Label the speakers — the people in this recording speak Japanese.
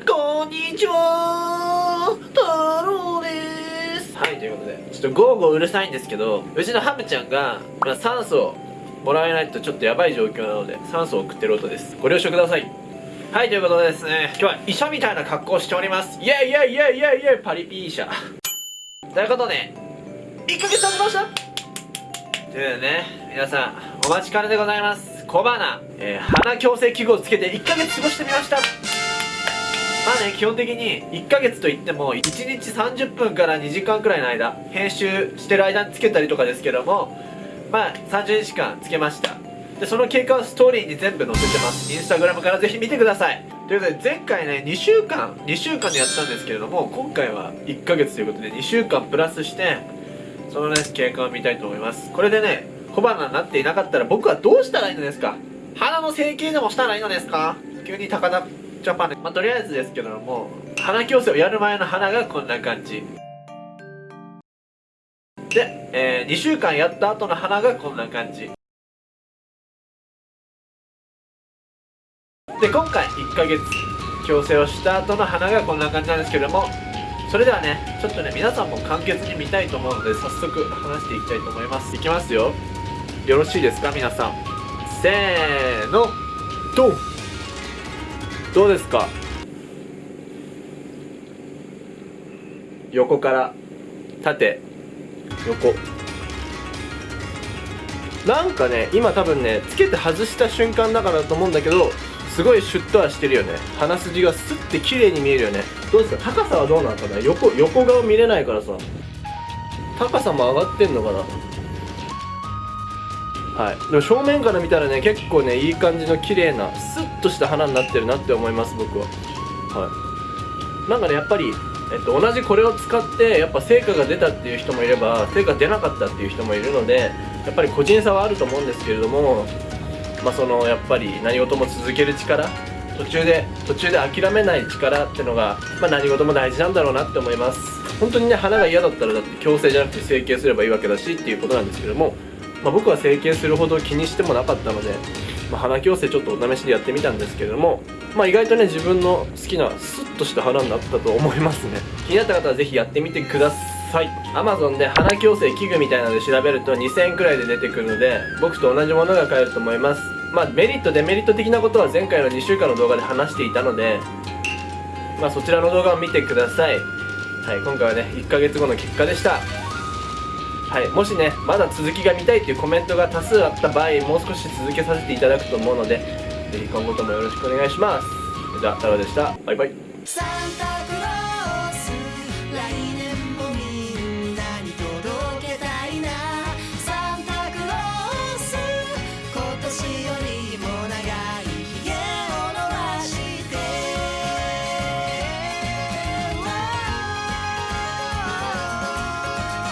Speaker 1: こんにちは太郎です。はいということでちょっとゴーゴーうるさいんですけどうちのハムちゃんが、ま、酸素をもらえないとちょっとやばい状況なので酸素を送ってる音です。ご了承ください。はいということでですね今日は医者みたいな格好をしております。イェイイェイイェイイェイイェイパリピ医者。ということで1ヶ月経ちました？というでね皆さんお待ちかねでございます。小花、えー、鼻矯正器具をつけて1ヶ月過ごしてみました。まあね基本的に1ヶ月といっても1日30分から2時間くらいの間編集してる間につけたりとかですけどもまあ30日間つけました。でその経過をストーリーに全部載せてます。インスタグラムからぜひ見てください。ということで前回ね2週間2週間でやったんですけれども今回は1ヶ月ということで2週間プラスしてそのね経過を見たいと思います。これでね小花になっていなかったら僕はどうしたらいいのですか？鼻の整形でもしたらいいのですか？急に高田ジャパンでまあとりあえずですけども鼻矯正をやる前の鼻がこんな感じ。で、えー、2週間やった後の鼻がこんな感じ。で今回1ヶ月矯正をした後の鼻がこんな感じなんですけどもそれではねちょっとね皆さんも簡潔に見たいと思うので早速話していきたいと思います。いきますよ。よろしいですか？皆さん。せーの。ドン。どうですか？横から縦横。
Speaker 2: なんかね今多分ねつけて外した瞬間だからだと思うんだけどすごいシュッとはしてるよね。鼻筋がスッて綺麗に見えるよね。どうですか？高さはどうなのかな？横横顔見れないからさ。高さも上がってんのかな？はい。でも正面から見たらね結構ねいい感じの綺麗なスッとした花になってるなって思います僕は。はい。なんかねやっぱりえっと、同じこれを使ってやっぱ成果が出たっていう人もいれば成果出なかったっていう人もいるのでやっぱり個人差はあると思うんですけれどもまあ、そのやっぱり何事も続ける力途中で途中で諦めない力ってのが、まあ、何事も大事なんだろうなって思います。本当にね花が嫌だったらだって矯正じゃなくて整形すればいいわけだしっていうことなんですけども、まあ、僕は整形するほど気にしてもなかったので、まあ、鼻矯正ちょっとお試しでやってみたんですけれども、まあ、意外とね自分の好きなスッとした花になったと思いますね。気になった方は是非やってみてください。はい Amazon で鼻矯正器具みたいなので調べると2000円くらいで出てくるので僕と同じものが買えると思います。まあメリットデメリット的なことは前回の2週間の動画で話していたのでまあそちらの動画を見てください。はい今回はね1ヶ月後の結果でした。はいもしねまだ続きが見たいっていうコメントが多数あった場合もう少し続けさせていただくと思うのでぜひ今後ともよろしくお願いします。それでは太郎でした。バイバイ。